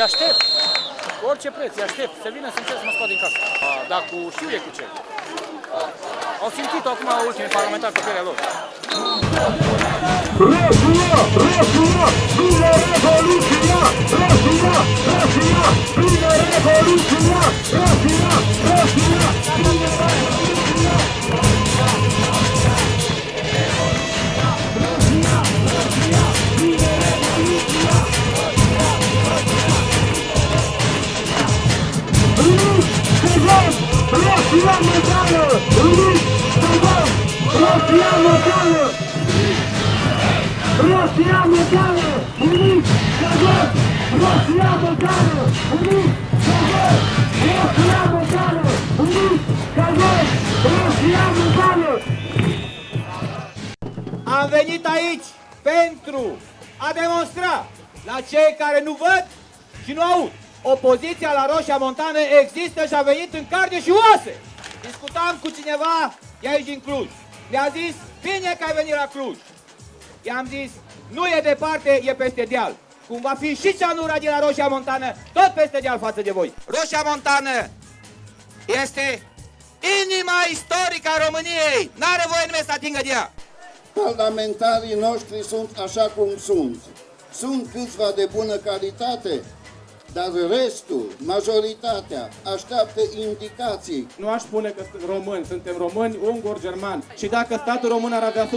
îi aștept. Cu orice preț, îi aștept. Să vină să încerc să mă scot din casă. A, Dar cu știu e cu ce. Au simțit acum ultimii parlamentari pe pielea lor. Rusia! Rusia! Vine Revoluția! Rusia! Rusia mondială! Rusia mondială! Rosja Medală! Unit! Căzăr! Rosja Medală! Unit! Căzăr! Rosja Medală! Unit! Căzăr! Rosja Medală! Am venit aici pentru a demonstra la cei care nu văd și nu aud. Opoziția la Roșia Montană există și a venit în carne și oase. Discutam cu cineva de aici din Cluj. Mi-a zis, bine că ai venit la Cluj. I-am zis, nu e departe, e peste deal. Cum va fi și ceanura de la Roșia Montană, tot peste deal față de voi. Roșia Montană este inima istorică a României. N-are voie nimeni să atingă de ea. Parlamentarii noștri sunt așa cum sunt. Sunt câțiva de bună calitate, dar restul, majoritatea, așteaptă indicații. Nu aș spune că sunt români, suntem români, unguri, germani. Și dacă statul român ar avea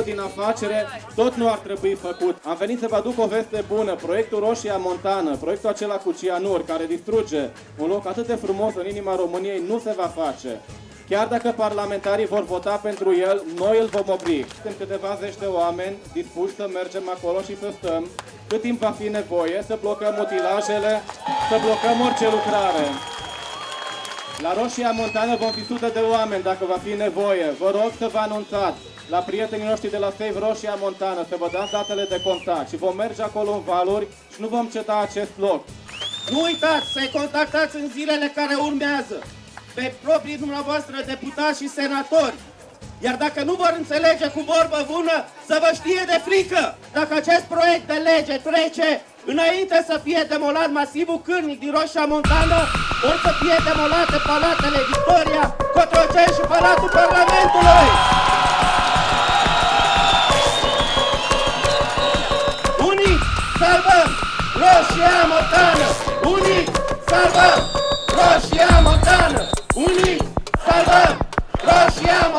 100% din afacere, tot nu ar trebui făcut. Am venit să vă aduc o veste bună. Proiectul Roșia Montană, proiectul acela cu cianuri, care distruge un loc atât de frumos în inima României, nu se va face. Chiar dacă parlamentarii vor vota pentru el, noi îl vom opri. Suntem câteva zeci de oameni dispuși să mergem acolo și să stăm cât timp va fi nevoie, să blocăm mutilajele, să blocăm orice lucrare. La Roșia Montană vom fi sute de oameni dacă va fi nevoie. Vă rog să vă anunțați la prietenii noștri de la Save Roșia Montană să vă dați datele de contact și vom merge acolo în valuri și nu vom ceta acest loc. Nu uitați să-i contactați în zilele care urmează pe proprii dumneavoastră deputați și senatori. Iar dacă nu vor înțelege cu vorbă bună, să vă știe de frică. Dacă acest proiect de lege trece, înainte să fie demolat masivul cârnic din Roșia Montană, o să fie demolate palatele Victoria, Cotroceni și Palatul Parlamentului. Unii salvăm Roșia Montană! Unii salvăm Roșia Siamo